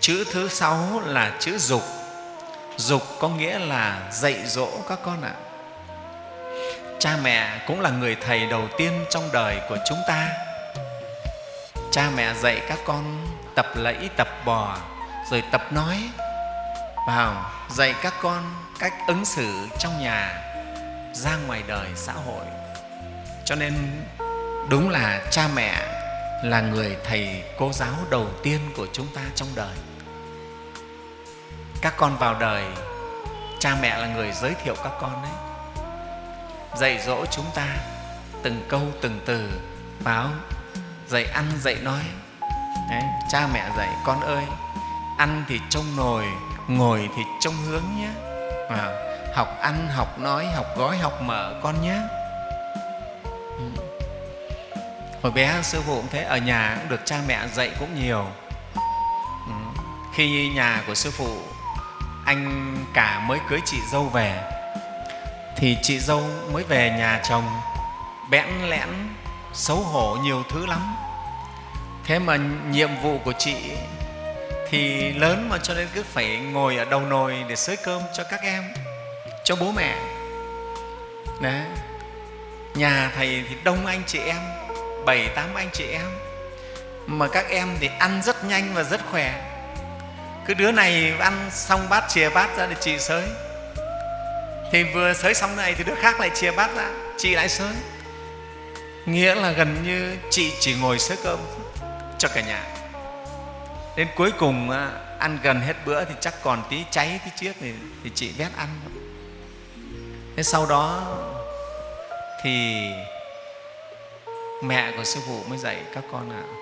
chữ thứ sáu là chữ dục. Dục có nghĩa là dạy dỗ các con ạ. Cha mẹ cũng là người thầy đầu tiên trong đời của chúng ta. Cha mẹ dạy các con tập lẫy, tập bò, rồi tập nói. Vào, dạy các con cách ứng xử trong nhà, ra ngoài đời xã hội. Cho nên đúng là cha mẹ là người thầy cô giáo đầu tiên của chúng ta trong đời. Các con vào đời cha mẹ là người giới thiệu các con đấy dạy dỗ chúng ta từng câu từng từ báo dạy ăn dạy nói. Đấy, cha mẹ dạy con ơi ăn thì trông nồi ngồi thì trông hướng nhé. À, học ăn học nói học gói học mở con nhé. Ừ hồi bé sư phụ cũng thế, ở nhà cũng được cha mẹ dạy cũng nhiều ừ. khi nhà của sư phụ, anh cả mới cưới chị dâu về, thì chị dâu mới về nhà chồng, bẽn lẽn, xấu hổ nhiều thứ lắm thế mà nhiệm vụ của chị thì lớn mà cho nên cứ phải ngồi ở đầu nồi để xới cơm cho các em, cho bố mẹ Đấy. nhà thầy thì đông anh chị em bảy tám anh chị em. Mà các em thì ăn rất nhanh và rất khỏe. Cứ đứa này ăn xong bát chìa bát ra để chị sới. Thì vừa sới xong này thì đứa khác lại chia bát ra chị lại sới. Nghĩa là gần như chị chỉ ngồi sới cơm cho cả nhà. Đến cuối cùng à, ăn gần hết bữa thì chắc còn tí cháy tí chiếc thì, thì chị vét ăn. Thế sau đó thì mẹ của sư phụ mới dạy các con ạ à,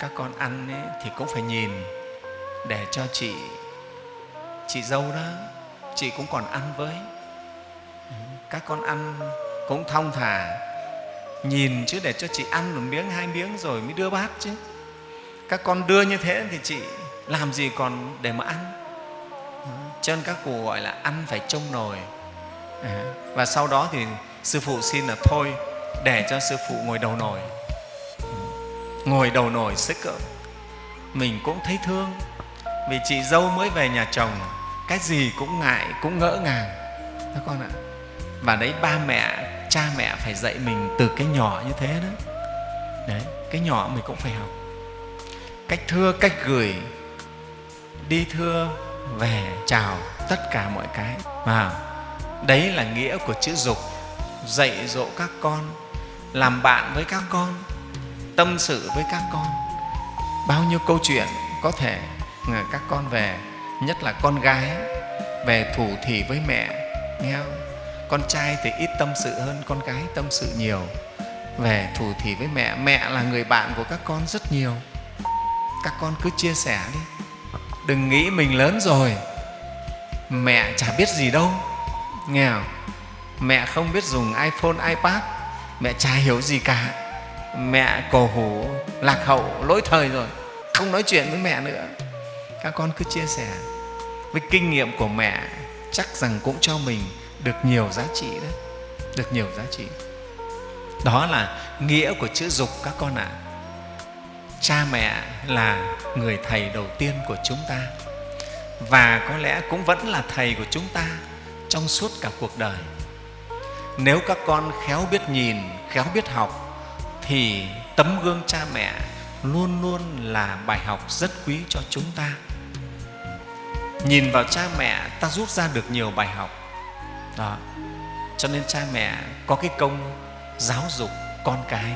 các con ăn ấy, thì cũng phải nhìn để cho chị chị dâu đó chị cũng còn ăn với. Các con ăn cũng thong thả nhìn chứ để cho chị ăn một miếng hai miếng rồi mới đưa bát chứ. Các con đưa như thế thì chị làm gì còn để mà ăn? Cho nên các cụ gọi là ăn phải trông nồi. Và sau đó thì sư phụ xin là thôi để cho sư phụ ngồi đầu nồi ngồi đầu nồi sức cỡ. Mình cũng thấy thương, vì chị dâu mới về nhà chồng, cái gì cũng ngại, cũng ngỡ ngàng. Các con ạ. Và đấy, ba mẹ, cha mẹ phải dạy mình từ cái nhỏ như thế đó. Đấy, cái nhỏ mình cũng phải học. Cách thưa, cách gửi, đi thưa, về, chào tất cả mọi cái. Mà đấy là nghĩa của chữ dục dạy dỗ các con, làm bạn với các con, tâm sự với các con bao nhiêu câu chuyện có thể các con về, nhất là con gái, về thủ thỉ với mẹ, nghe không? con trai thì ít tâm sự hơn, con gái tâm sự nhiều, về thủ thỉ với mẹ mẹ là người bạn của các con rất nhiều các con cứ chia sẻ đi đừng nghĩ mình lớn rồi, mẹ chả biết gì đâu, nghe không? Mẹ không biết dùng iphone, ipad. Mẹ chả hiểu gì cả. Mẹ cổ hủ, lạc hậu, lỗi thời rồi. Không nói chuyện với mẹ nữa. Các con cứ chia sẻ. Với kinh nghiệm của mẹ, chắc rằng cũng cho mình được nhiều giá trị đấy. Được nhiều giá trị. Đó là nghĩa của chữ dục các con ạ. À. cha mẹ là người thầy đầu tiên của chúng ta. Và có lẽ cũng vẫn là thầy của chúng ta trong suốt cả cuộc đời nếu các con khéo biết nhìn, khéo biết học, thì tấm gương cha mẹ luôn luôn là bài học rất quý cho chúng ta. Nhìn vào cha mẹ, ta rút ra được nhiều bài học. Đó. Cho nên cha mẹ có cái công giáo dục con cái.